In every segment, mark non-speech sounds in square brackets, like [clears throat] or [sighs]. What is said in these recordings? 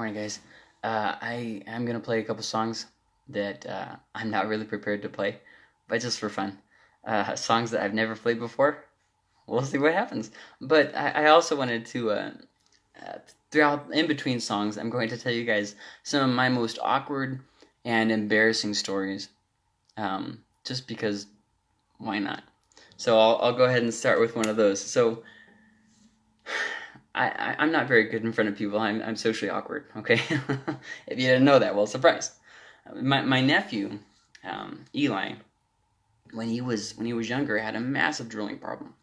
morning, guys. Uh, I am gonna play a couple songs that uh, I'm not really prepared to play, but just for fun. Uh, songs that I've never played before. We'll see what happens. But I, I also wanted to, uh, uh, throughout in between songs, I'm going to tell you guys some of my most awkward and embarrassing stories. Um, just because, why not? So I'll, I'll go ahead and start with one of those. So I, I am not very good in front of people. I'm I'm socially awkward. Okay, [laughs] if you didn't know that, well, surprise. My my nephew, um, Eli, when he was when he was younger, had a massive drooling problem.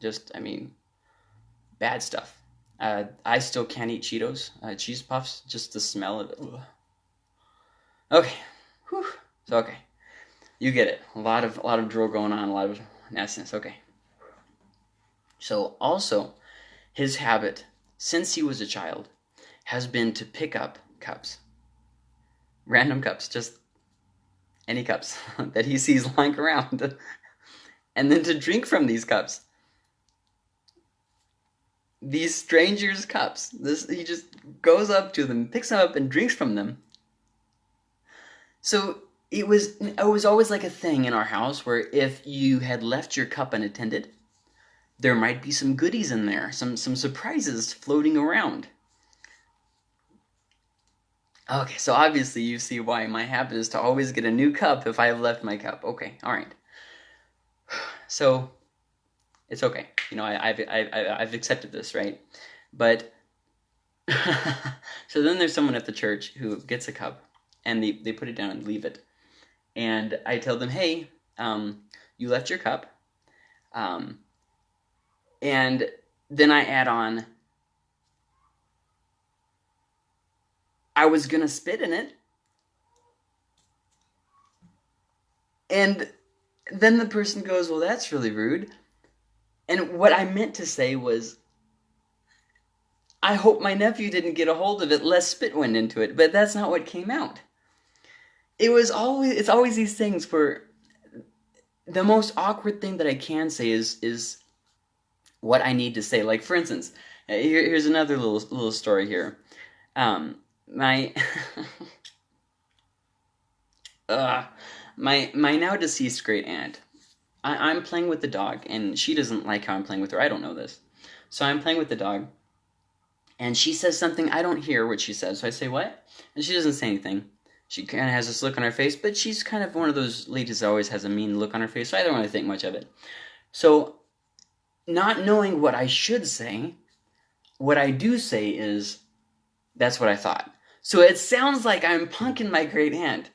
Just I mean, bad stuff. Uh, I still can't eat Cheetos, uh, cheese puffs. Just the smell of it. Ugh. Okay, Whew. so okay, you get it. A lot of a lot of drool going on. A lot of nastiness. Okay. So also his habit, since he was a child, has been to pick up cups. Random cups, just any cups [laughs] that he sees [laughs] lying around. and then to drink from these cups. These strangers' cups. This he just goes up to them, picks them up, and drinks from them. So it was it was always like a thing in our house where if you had left your cup unattended, there might be some goodies in there, some some surprises floating around. Okay, so obviously you see why my habit is to always get a new cup if I have left my cup. Okay, all right. [sighs] So it's okay. You know, I, I've, I've accepted this, right? But [laughs] so then there's someone at the church who gets a cup and they, they put it down and leave it. And I tell them, hey, um, you left your cup. Um, and then I add on, I was going to spit in it. And then the person goes, Well, that's really rude. And what I meant to say was, I hope my nephew didn't get a hold of it, less spit went into it. But that's not what came out. It was always, it's always these things where the most awkward thing that I can say is, is what I need to say. Like for instance, uh, here, here's another little little story here. Um, my [laughs] uh, my my now deceased great aunt. I, I'm playing with the dog, and she doesn't like how I'm playing with her. I don't know this, so I'm playing with the dog, and she says something I don't hear what she says. So I say what, and she doesn't say anything. She kind of has this look on her face, but she's kind of one of those ladies that always has a mean look on her face. So I don't really think much of it. So not knowing what I should say, what I do say is, that's what I thought. So it sounds like I'm punking my great aunt.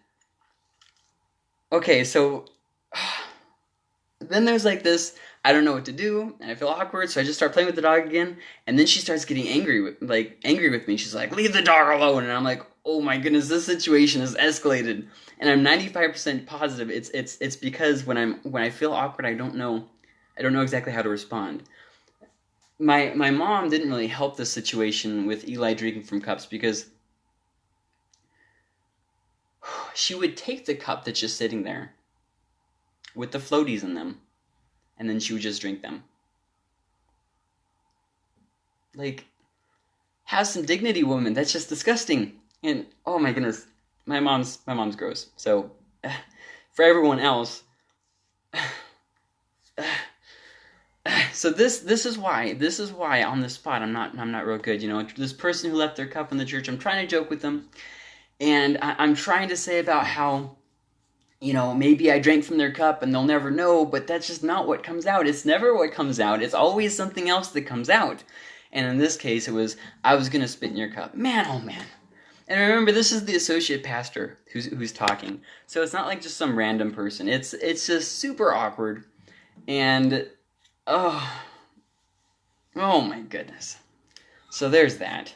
Okay, so [sighs] then there's like this, I don't know what to do, and I feel awkward, so I just start playing with the dog again, and then she starts getting angry with like angry with me. She's like, "Leave the dog alone." And I'm like, "Oh my goodness, this situation has escalated." And I'm 95% positive it's it's it's because when I'm when I feel awkward, I don't know I don't know exactly how to respond. My my mom didn't really help the situation with Eli drinking from cups because she would take the cup that's just sitting there with the floaties in them and then she would just drink them. Like have some dignity, woman. That's just disgusting. And oh my goodness, my mom's my mom's gross. So [sighs] for everyone else [sighs] [sighs] [laughs] so this this is why this is why on the spot I'm not I'm not real good. You know, this person who left their cup in the church. I'm trying to joke with them, and I, I'm trying to say about how you know, maybe I drank from their cup and they'll never know, but that's just not what comes out. It's never what comes out. It's always something else that comes out. And in this case, it was, I was going to spit in your cup. Man, oh man. And remember, this is the associate pastor who's, who's talking. So it's not like just some random person. It's, it's just super awkward. And Oh, oh my goodness. So there's that.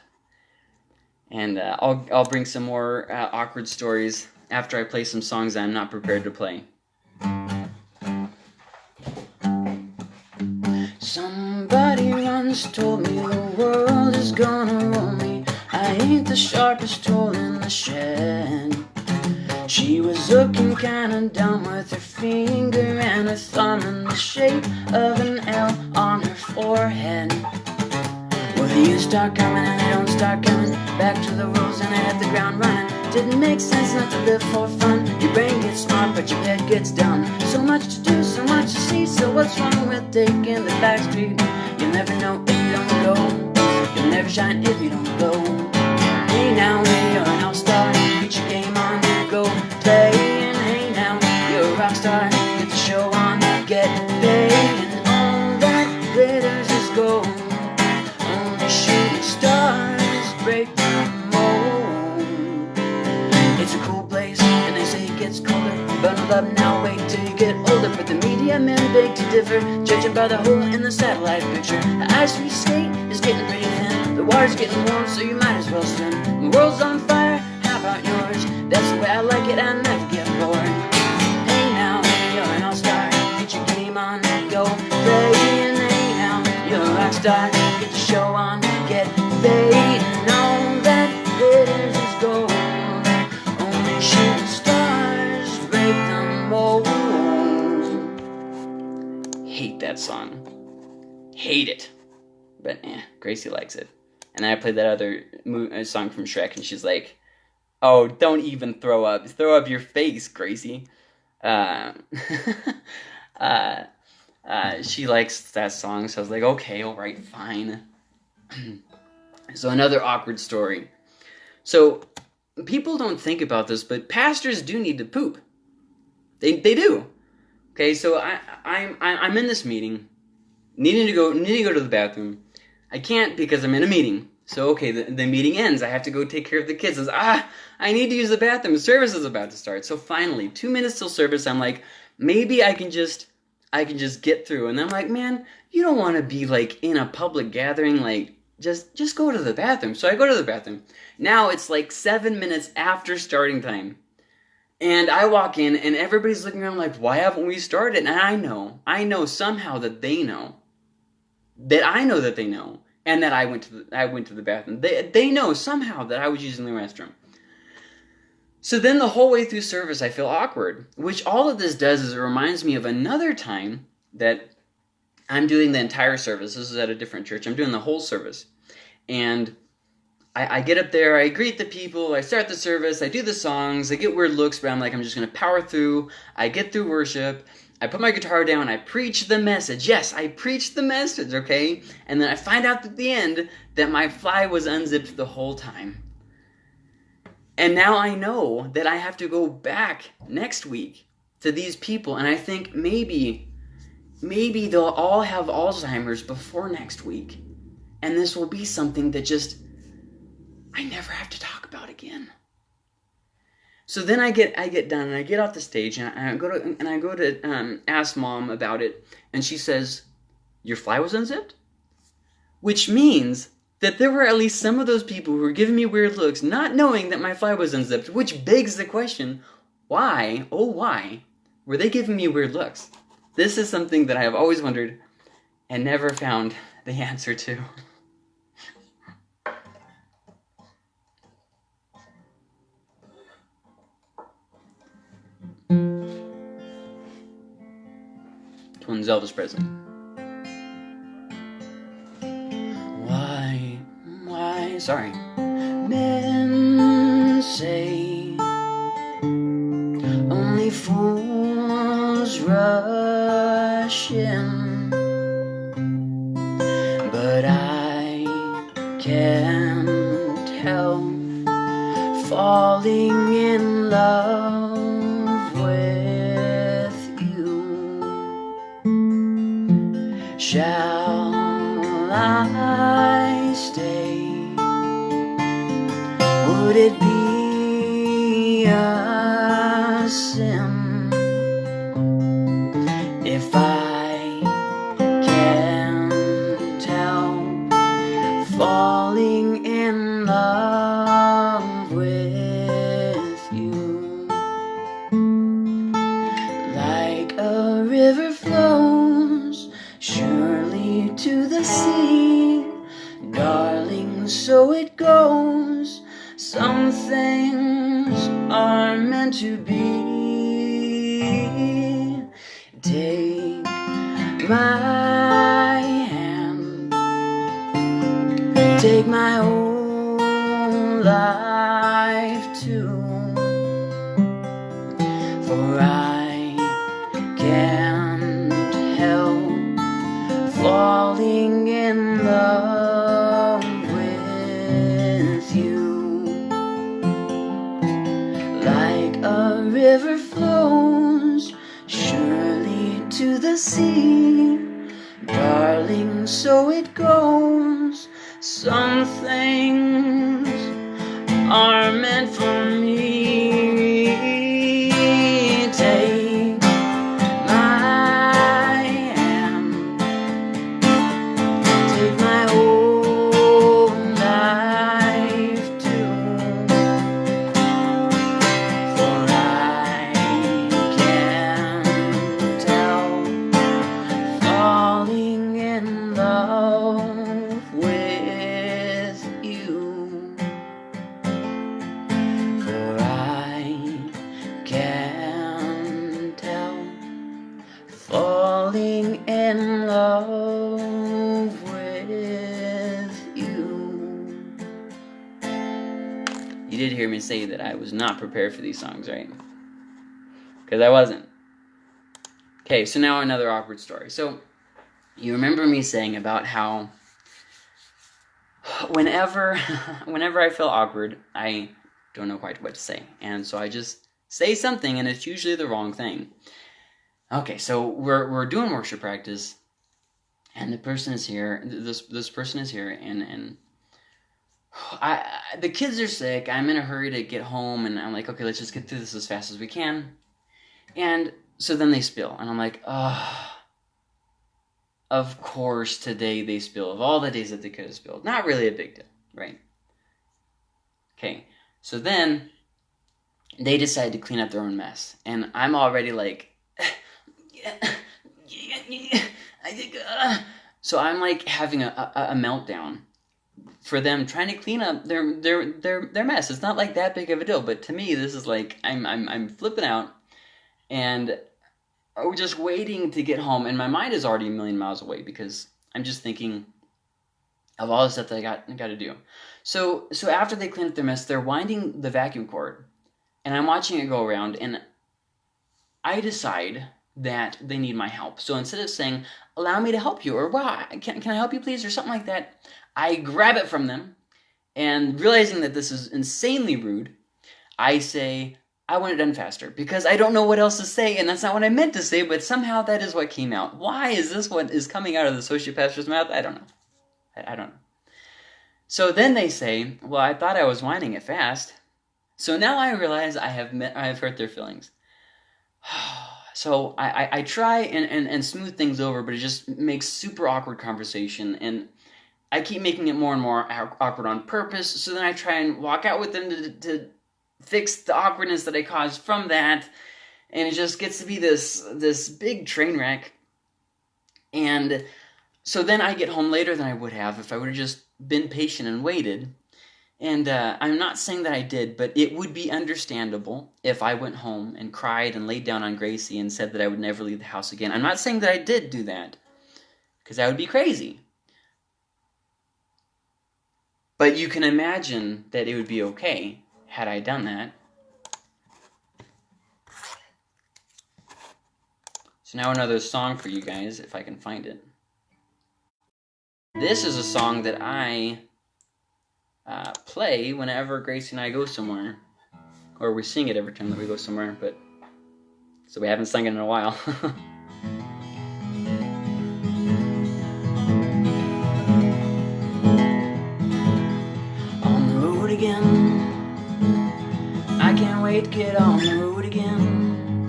And uh, I'll, I'll bring some more uh, awkward stories after I play some songs I'm not prepared to play. Somebody once told me the world is gonna roll me. I ain't the sharpest tool in the shed. She was looking kinda dumb with her finger and her thumb in the shape of an L on her forehead. Well, The years start coming and they don't start coming back to the rules and I hit the ground running. Didn't make sense not to live for fun. Your brain gets smart, but your head gets dumb. So much to do, so much to see. So what's wrong with taking the back street? You'll never know if you don't go. You'll never shine if you don't go. Hey now, hey, you're an all-star. Get your game And hey now, you're a rock star. Get the show on, get paid. And all that glitters is gold. Only shooting stars break the mold. It's a cool place, and they say it gets colder. Bundle up now, wait till you get older. But the media men beg to differ, judging by the hole in the satellite picture. The ice we skate is getting pretty thin. The water's getting warm, so you might as well swim. The world's on fire, how about yours? That's the way I like it, I never get bored. Hey now, you're an all-star. Get your game on, go hey now, you're a rock star. Get the show on, get paid. And all that glitters is gold. Only shooting stars break the mold. Hate that song. Hate it. But eh, Gracie likes it. And then I played that other uh, song from Shrek, and she's like, "Oh, don't even throw up. Throw up your face, Gracie." Uh, [laughs] uh, uh, she likes that song, so I was like, "Okay, all right, fine." [clears throat] so another awkward story. So people don't think about this, but pastors do need to poop. They they do. Okay, so I I'm I'm in this meeting, needing to go needing to go to the bathroom. I can't because I'm in a meeting. So okay, the, the meeting ends. I have to go take care of the kids. Ah, I need to use the bathroom. Service is about to start. So finally, two minutes till service. I'm like, maybe I can just I can just get through. And I'm like, man, you don't want to be like in a public gathering. Like just just go to the bathroom. So I go to the bathroom. Now it's like seven minutes after starting time. And I walk in and everybody's looking around like, why haven't we started? And I know, I know somehow that they know. That I know that they know. And that I went to the I went to the bathroom. They they know somehow that I was using the restroom. So then the whole way through service I feel awkward. Which all of this does is it reminds me of another time that I'm doing the entire service. This is at a different church. I'm doing the whole service. And I, I get up there, I greet the people, I start the service, I do the songs, I get weird looks, but I'm like, I'm just gonna power through. I get through worship, I put my guitar down, I preach the message. Yes, I preach the message, okay? And then I find out at the end that my fly was unzipped the whole time. And now I know that I have to go back next week to these people, and I think maybe, maybe they'll all have Alzheimer's before next week. And this will be something that just I never have to talk about again. So then I get I get done and I get off the stage and I, go to and I go to um, ask mom about it and she says, "Your fly was unzipped," which means that there were at least some of those people who were giving me weird looks, not knowing that my fly was unzipped. Which begs the question, why? Oh, why were they giving me weird looks? This is something that I have always wondered and never found the answer to. Twin Zelda's present. Why, why, sorry. Men say say that I was not prepared for these songs, right? Because I wasn't. Okay, so now another awkward story. So, you remember me saying about how whenever [laughs] whenever I feel awkward, I don't know quite what to say. And so I just say something and it's usually the wrong thing. Okay, so we're we're doing worship practice and the person is here. This this person is here and and I, I the kids are sick. I'm in a hurry to get home and I'm like, okay, let's just get through this as fast as we can. And so then they spill and I'm like, oh, of course today they spill. Of all the days that they could have spilled. Not really a big deal, right? Okay, so then they decide to clean up their own mess. And I'm already like, [laughs] uh. so I'm like having a, a, a meltdown for them trying to clean up their their their their mess. It's not like that big of a deal, but to me this is like I'm I'm I'm flipping out and we're just waiting to get home and my mind is already a million miles away because I'm just thinking of all the stuff that I got got to do. So so after they clean up their mess, they're winding the vacuum cord and I'm watching it go around and I decide that they need my help. So instead of saying, allow me to help you, or wow, can, can I help you please, or something like that, I grab it from them, and realizing that this is insanely rude, I say, I want it done faster, because I don't know what else to say, and that's not what I meant to say, but somehow that is what came out. Why is this what is coming out of the associate pastor's mouth? I don't know. I, I don't know. So then they say, well, I thought I was winding it fast. So now I realize I have met, I have hurt their feelings. [sighs] so I, I, I try and, and, and smooth things over, but it just makes super awkward conversation. And I keep making it more and more awkward on purpose. So then I try and walk out with them to, to fix the awkwardness that I caused from that. And it just gets to be this, this big train wreck. And so then I get home later than I would have if I would have just been patient and waited. And uh, I'm not saying that I did, but it would be understandable if I went home and cried and laid down on Gracie and said that I would never leave the house again. I'm not saying that I did do that, because that would be crazy. But you can imagine that it would be okay had I done that. So now another song for you guys, if I can find it. This is a song that I uh, play whenever Gracie and I go somewhere. Or we sing it every time that we go somewhere, but so we haven't sung it in a while. [laughs] get on the road again.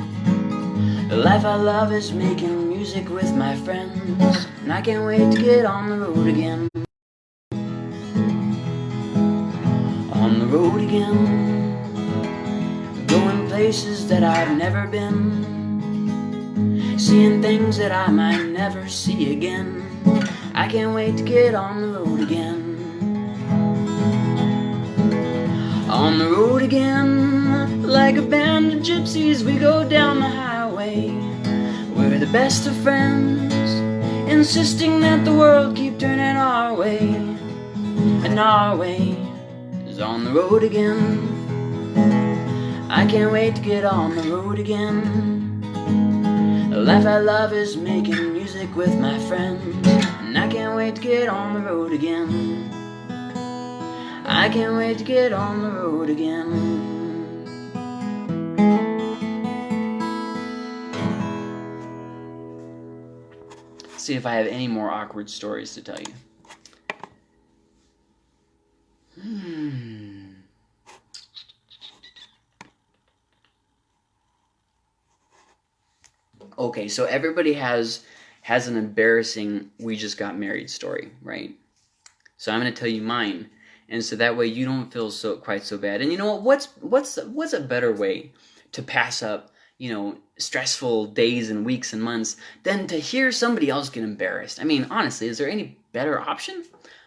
The life I love is making music with my friends. And I can't wait to get on the road again. On the road again. Going places that I've never been. Seeing things that I might never see again. I can't wait to get on the road again. On the road again, like a band of gypsies, we go down the highway. We're the best of friends, insisting that the world keep turning our way. And our way is on the road again. I can't wait to get on the road again. The life I love is making music with my friends. And I can't wait to get on the road again. I can't wait to get on the road again. See if I have any more awkward stories to tell you. Hmm. Okay, so everybody has has an embarrassing we just got married story, right? So I'm going to tell you mine. And so that way you don't feel so quite so bad. And you know what? What's what's what's a better way to pass up you know, stressful days and weeks and months than to hear somebody else get embarrassed. I mean, honestly, is there any better option?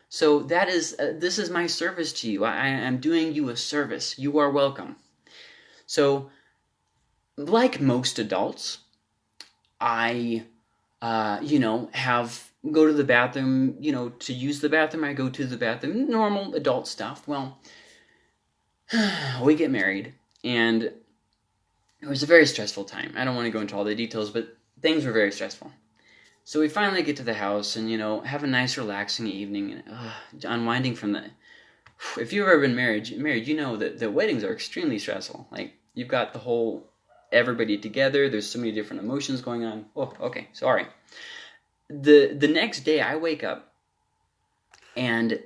So that is, uh, this is my service to you. I, I am doing you a service. You are welcome. So, like most adults, I, uh, you know, have go to the bathroom, you know, to use the bathroom, I go to the bathroom, normal adult stuff. Well, [sighs] we get married, and it was a very stressful time. I don't want to go into all the details, but things were very stressful. So we finally get to the house and, you know, have a nice relaxing evening and uh, unwinding from the. If you've ever been married, married, you know that the weddings are extremely stressful. Like, you've got the whole everybody together, there's so many different emotions going on. Oh, okay, sorry. The, the next day I wake up and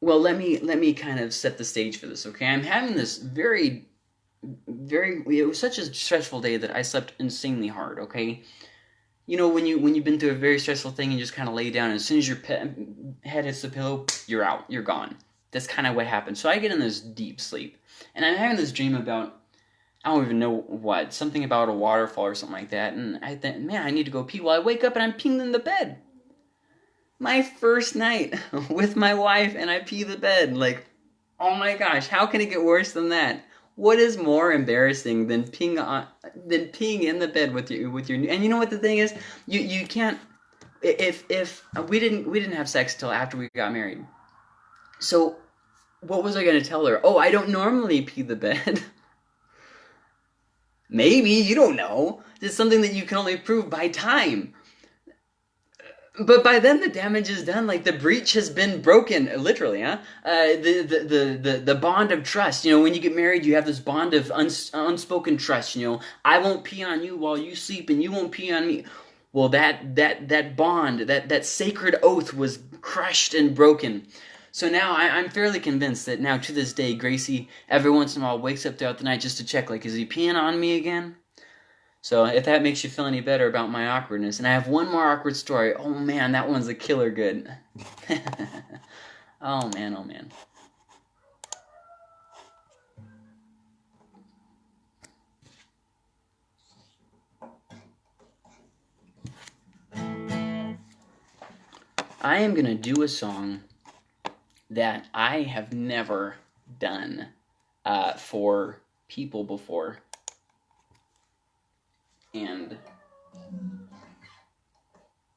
well let me let me kind of set the stage for this okay i'm having this very very it was such a stressful day that i slept insanely hard okay you know when you when you've been through a very stressful thing and just kind of lay down and as soon as your pe- head hits the pillow you're out you're gone that's kind of what happened so i get in this deep sleep and i'm having this dream about I don't even know what, something about a waterfall or something like that. And I think, man, I need to go pee. Well, I wake up and I'm peeing in the bed my first night [laughs] with my wife and I pee the bed. Like, oh my gosh, how can it get worse than that? What is more embarrassing than peeing on than peeing in the bed with your with your and you know what the thing is? You you can't if if uh, we didn't we didn't have sex till after we got married. So what was I going to tell her? Oh, I don't normally pee the bed. [laughs] Maybe, you don't know. It's something that you can only prove by time but by then the damage is done. Like the breach has been broken literally huh? Uh, the, the, the, the, the bond of trust. You know when you get married you have this bond of uns- unspoken trust you know? I won't pee on you while you sleep and you won't pee on me. Well that that that bond that that sacred oath was crushed and broken. So now I, i'm fairly convinced that now to this day gracie every once in a while wakes up throughout the night just to check like is he peeing on me again so if that makes you feel any better about my awkwardness, and I have one more awkward story. Oh man, that one's a killer good. [laughs] oh man, oh man. I am going to do a song that I have never done uh, for people before and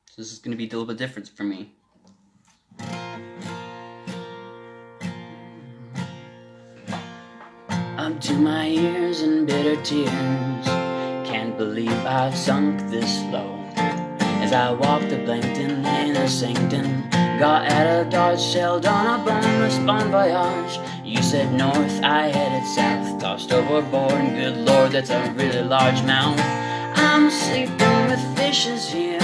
so this is going to be a little bit different for me. Up to my ears in bitter tears Can't believe I've sunk this low. As I walked the Blankton in a sanctum Got out of Dodge, sailed on a boneless bon voyage. You said north, I headed south Tossed overboard, good lord, that's a really large mouth I'm sleeping with fishes here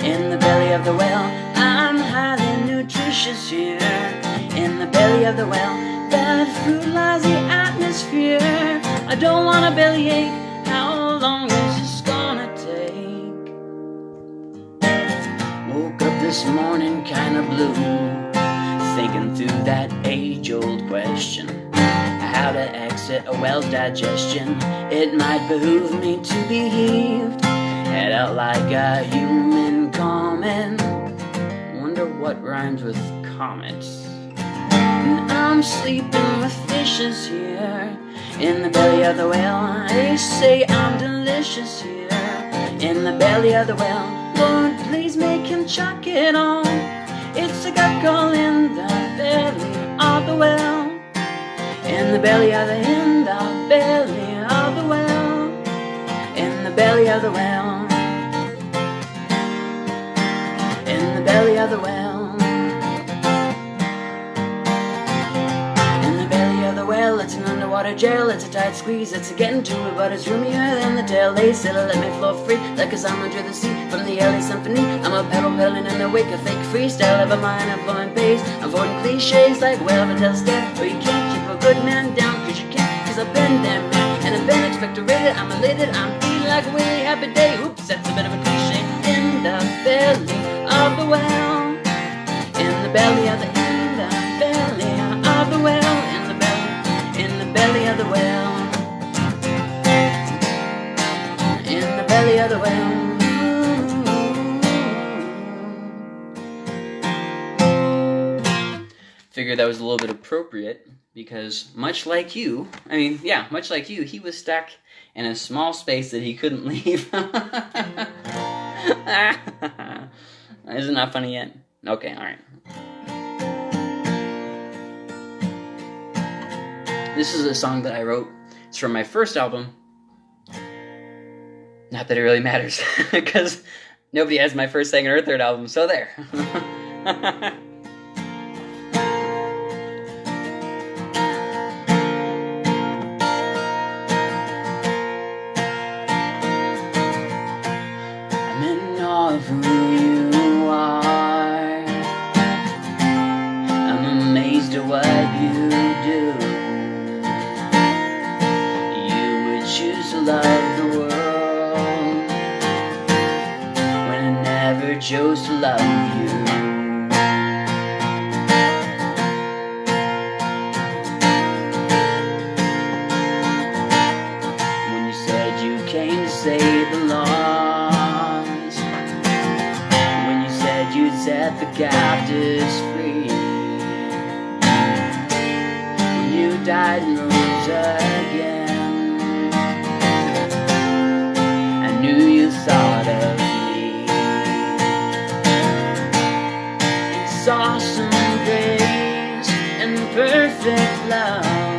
in the belly of the whale. I'm highly nutritious here in the belly of the whale. That food lies the atmosphere. I don't want a bellyache. How long is this gonna take? Woke up this morning kinda blue, thinking through that age old question how to exit a whale's digestion. It might behoove me to be heaved, head out like a human comet. Wonder what rhymes with comets. And I'm sleeping with fishes here in the belly of the whale. They say I'm delicious here in the belly of the whale. Lord, please make him chuck it on. It's a gurgle in the belly of the well. In the belly of the, in the belly of the well. In the belly of the well. In the belly of the well. In the belly of the well, it's an underwater jail. It's a tight squeeze, it's a getting to it, but it's roomier than the tail. They said, let me flow free like a song under the sea from the LA Symphony. I'm a pedal pedaling in the wake of fake freestyle of a mind flowing pace. Avoiding cliches like, well, but tell step, or you can't a good man down, cause you can't, cause I've been there, man. And I've been expectorated, I'm elated, I'm feeling like a really happy day. Oops, that's a bit of a cliche. In the belly of the well, in the belly of the, in the belly of the well, in the belly, in the belly of the well, in the belly of the well. Figured that was a little bit appropriate because, much like you, I mean, yeah, much like you, he was stuck in a small space that he couldn't [laughs] leave. [laughs] Isn't that funny yet? Okay, alright. This is a song that I wrote. It's from my first album. Not that it really matters, [laughs] because nobody has my first, second, or third album, so there. Perfect love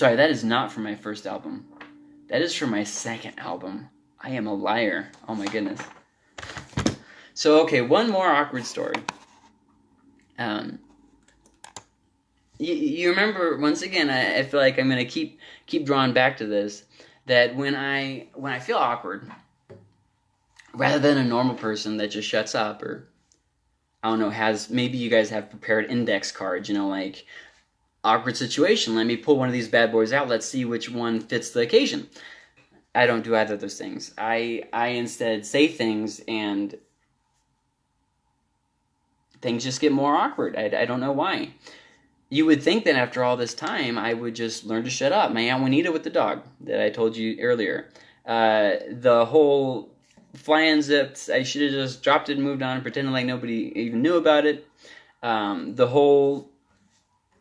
sorry, that is not from my first album. That is from my second album. I am a liar. Oh my goodness. So okay, one more awkward story. Um, you, you remember once again? I, I feel like I'm gonna keep keep drawing back to this. That when I when I feel awkward, rather than a normal person that just shuts up or I don't know has maybe you guys have prepared index cards. You know, like awkward situation. Let me pull one of these bad boys out. Let's see which one fits the occasion. I don't do either of those things. I I instead say things and things just get more awkward. I, I don't know why. You would think that after all this time, I would just learn to shut up. My Aunt Juanita with the dog that I told you earlier. Uh, the whole fly zipped. I should have just dropped it and moved on and pretended like nobody even knew about it. Um, the whole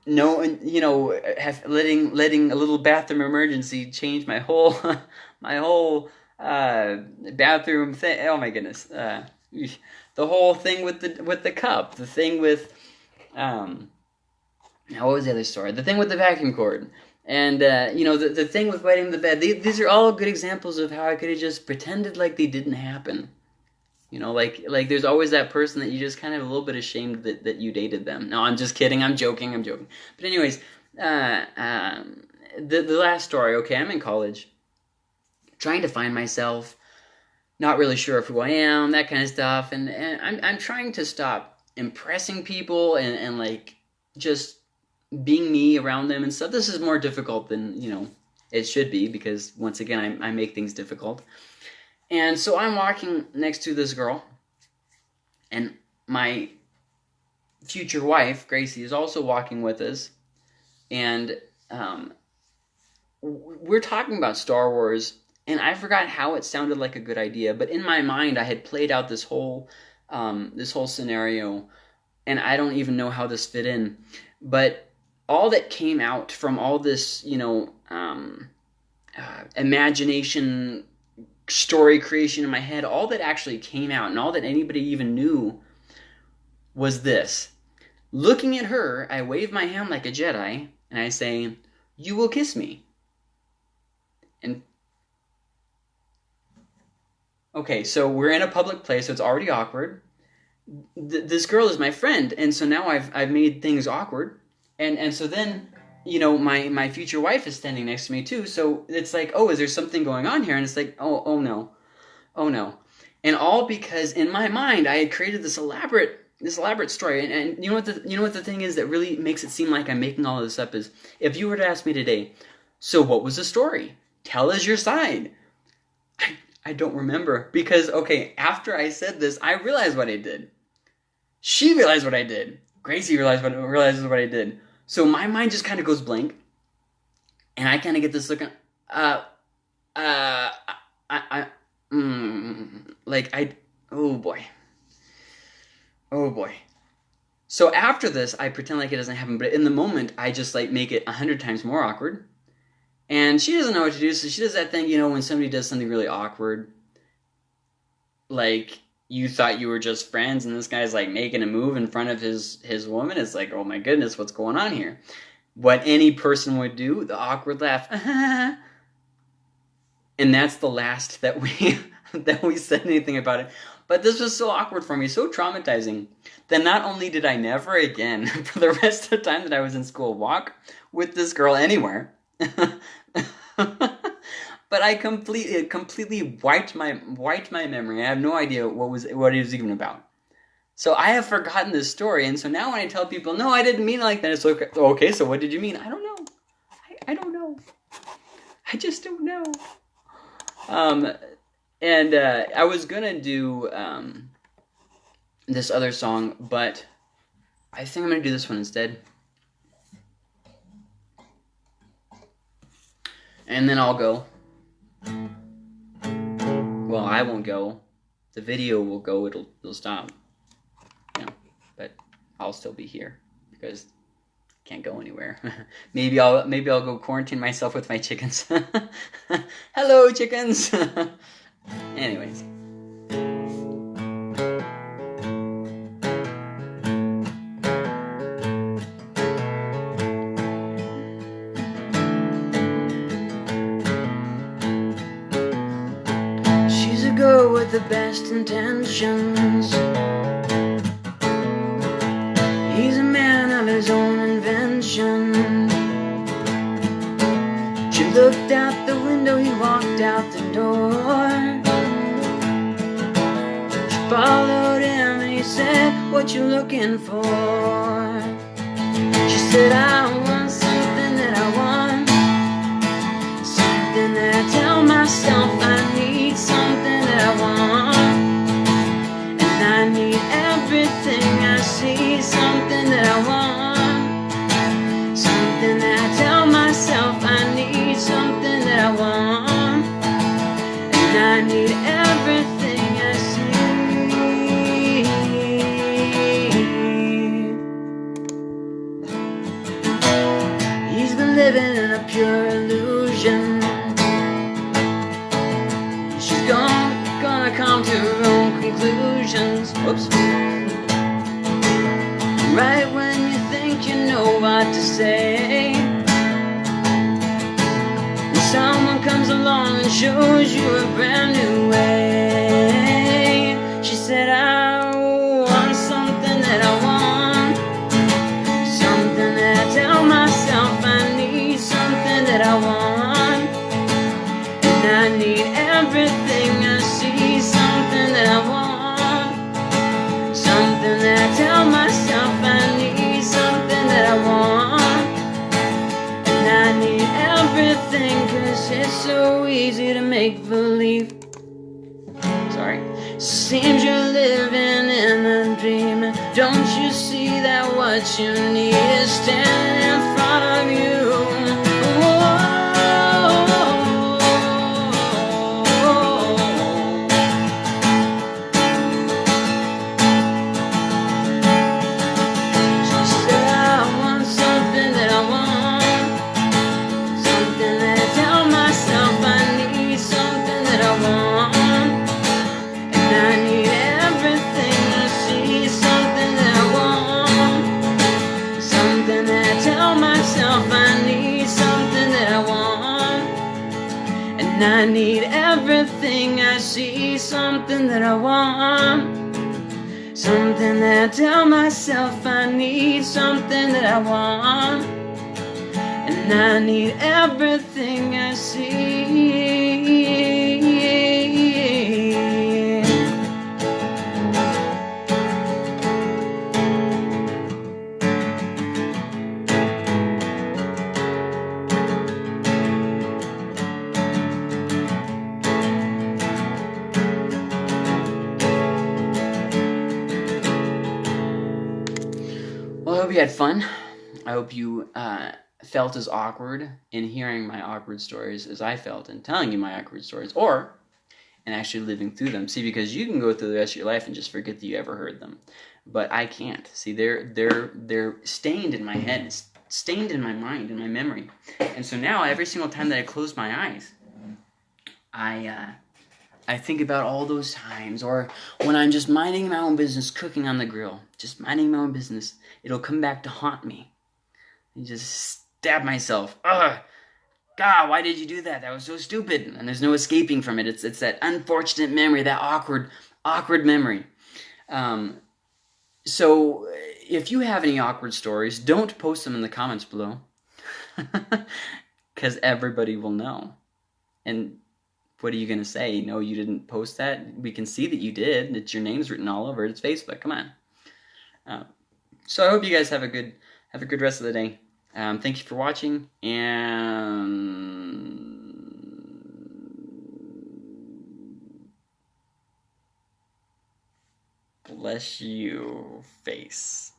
no, you know, have, letting letting a little bathroom emergency change my whole [laughs] my whole uh, bathroom thing. Oh my goodness. Uh, the whole thing with the with the cup, the thing with um now what was the other story? The thing with the vacuum cord. And uh, you know the the thing with wetting the bed. These, these are all good examples of how I could have just pretended like they didn't happen. You know, like like there's always that person that you just kind of a little bit ashamed that, that you dated them. No, I'm just kidding. I'm joking. I'm joking. But anyways, uh, um, the the last story. Okay, I'm in college, trying to find myself not really sure of who I am, that kind of stuff. And, and I'm, I'm trying to stop impressing people and, and like just being me around them and stuff. This is more difficult than, you know, it should be because once again, I, I make things difficult. And so I'm walking next to this girl and my future wife, Gracie, is also walking with us. And um, we're talking about Star Wars and I forgot how it sounded like a good idea, but in my mind I had played out this whole um, this whole scenario, and I don't even know how this fit in. But all that came out from all this, you know, um, uh, imagination, story creation in my head, all that actually came out, and all that anybody even knew was this. Looking at her, I wave my hand like a Jedi, and I say, "You will kiss me." And okay, so we're in a public place, so it's already awkward. Th- this girl is my friend, and so now I've I've made things awkward, and and so then you know my my future wife is standing next to me too. So it's like, oh, is there something going on here? And it's like, oh, oh no, oh no, and all because in my mind I had created this elaborate this elaborate story. And, and you know what the you know what the thing is that really makes it seem like I'm making all of this up is if you were to ask me today, so what was the story? Tell us your side. I, I don't remember because okay, after I said this, I realized what I did. She realized what I did. Gracie realized what realizes what I did. So my mind just kind of goes blank, and I kind of get this look. uh, uh, I, I, mm, like I, oh boy, oh boy. So after this, I pretend like it doesn't happen, but in the moment, I just like make it a hundred times more awkward. And she doesn't know what to do, so she does that thing, you know, when somebody does something really awkward, like you thought you were just friends, and this guy's like making a move in front of his his woman. It's like, oh my goodness, what's going on here? What any person would do, the awkward laugh, [laughs] and that's the last that we [laughs] that we said anything about it. But this was so awkward for me, so traumatizing, that not only did I never again, [laughs] for the rest of the time that I was in school, walk with this girl anywhere. But I completely completely wiped my wiped my memory. I have no idea what was what it was even about. So I have forgotten this story, and so now when I tell people, no, I didn't mean it like that, it's okay. Okay, so what did you mean? I don't know. I, I don't know. I just don't know. Um, and uh, I was gonna do um, this other song, but I think I'm gonna do this one instead. and then I'll go. Well, I won't go. The video will go. It'll it'll stop. Yeah, but I'll still be here because I can't go anywhere. [laughs] maybe I'll maybe I'll go quarantine myself with my chickens. [laughs] Hello, chickens. [laughs] Anyways. Intentions. He's a man of his own invention. She looked out the window, he walked out the door. She followed him and he said, What you looking for? She said, I want something that I want. Something that I tell myself I need. Something that I want. See. Something that I want. Say, and someone comes along and shows you a brand new way. She said, I that you need is standing Something that I want. Something that I tell myself I need. Something that I want. And I need everything fun. I hope you uh, felt as awkward in hearing my awkward stories as I felt in telling you my awkward stories, or in actually living through them. See, because you can go through the rest of your life and just forget that you ever heard them, but I can't. See, they're they're they're stained in my head, stained in my mind, in my memory, and so now every single time that I close my eyes, I. Uh, I think about all those times, or when I'm just minding my own business, cooking on the grill, just minding my own business, it'll come back to haunt me. And just stab myself. Ugh! God, why did you do that? That was so stupid. And there's no escaping from it. It's it's that unfortunate memory, that awkward, awkward memory. Um, so if you have any awkward stories, don't post them in the comments below, [laughs] because everybody will know. And what are you gonna say? No, you didn't post that. We can see that you did. It's your name's written all over it. It's Facebook. Come on. Uh, so I hope you guys have a good have a good rest of the day. Um, thank you for watching and bless you face.